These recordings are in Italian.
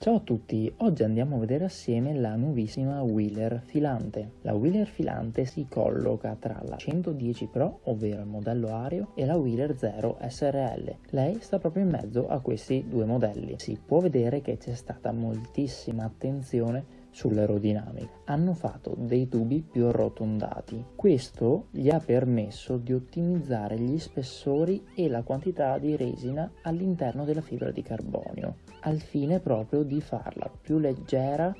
Ciao a tutti, oggi andiamo a vedere assieme la nuovissima Wheeler filante. La Wheeler filante si colloca tra la 110 Pro, ovvero il modello Ario, e la Wheeler 0 SRL. Lei sta proprio in mezzo a questi due modelli. Si può vedere che c'è stata moltissima attenzione sull'aerodinamica. Hanno fatto dei tubi più arrotondati. Questo gli ha permesso di ottimizzare gli spessori e la quantità di resina all'interno della fibra di carbonio, al fine proprio di farla più leggera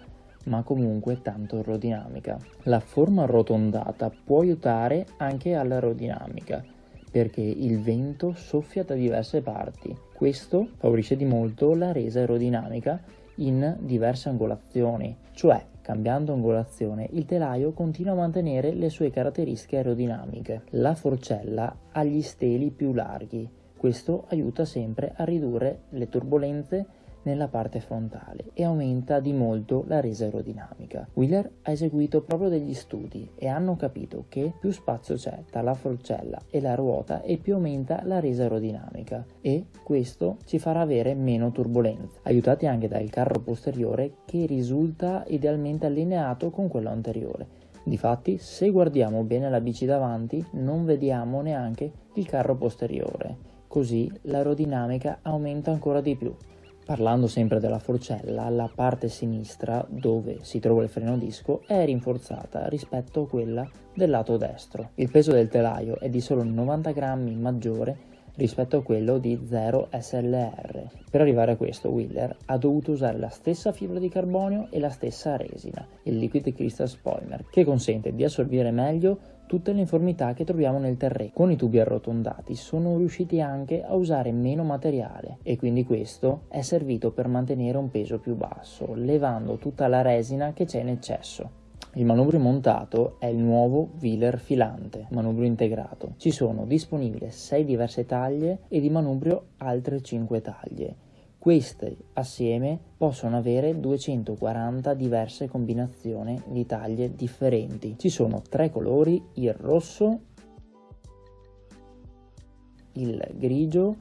ma comunque tanto aerodinamica. La forma arrotondata può aiutare anche all'aerodinamica perché il vento soffia da diverse parti. Questo favorisce di molto la resa aerodinamica in diverse angolazioni, cioè cambiando angolazione il telaio continua a mantenere le sue caratteristiche aerodinamiche. La forcella ha gli steli più larghi, questo aiuta sempre a ridurre le turbulenze nella parte frontale e aumenta di molto la resa aerodinamica. Wheeler ha eseguito proprio degli studi e hanno capito che più spazio c'è tra la forcella e la ruota e più aumenta la resa aerodinamica e questo ci farà avere meno turbulenza, aiutati anche dal carro posteriore che risulta idealmente allineato con quello anteriore. Difatti, se guardiamo bene la bici davanti, non vediamo neanche il carro posteriore, così l'aerodinamica aumenta ancora di più. Parlando sempre della forcella, la parte sinistra, dove si trova il freno disco, è rinforzata rispetto a quella del lato destro. Il peso del telaio è di solo 90 grammi maggiore rispetto a quello di 0 SLR. Per arrivare a questo, Wheeler ha dovuto usare la stessa fibra di carbonio e la stessa resina, il Liquid Crystal Spoiler, che consente di assorbire meglio tutte le informità che troviamo nel terreno. Con i tubi arrotondati sono riusciti anche a usare meno materiale e quindi questo è servito per mantenere un peso più basso, levando tutta la resina che c'è in eccesso. Il manubrio montato è il nuovo Wheeler filante, manubrio integrato. Ci sono disponibili 6 diverse taglie e di manubrio altre 5 taglie queste assieme possono avere 240 diverse combinazioni di taglie differenti. Ci sono tre colori, il rosso, il grigio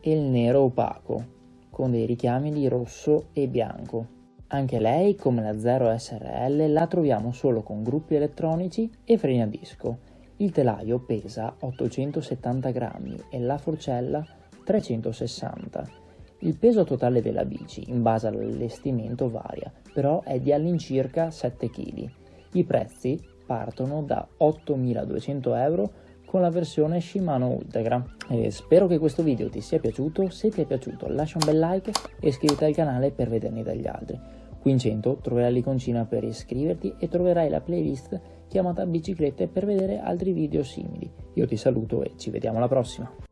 e il nero opaco, con dei richiami di rosso e bianco. Anche lei, come la 0 SRL, la troviamo solo con gruppi elettronici e freni a disco. Il telaio pesa 870 grammi e la forcella 360 il peso totale della bici, in base all'allestimento, varia, però è di all'incirca 7 kg. I prezzi partono da 8.200 euro con la versione Shimano Ultegra. E spero che questo video ti sia piaciuto, se ti è piaciuto lascia un bel like e iscriviti al canale per vedermi dagli altri. Qui in centro troverai l'iconcina per iscriverti e troverai la playlist chiamata biciclette per vedere altri video simili. Io ti saluto e ci vediamo alla prossima!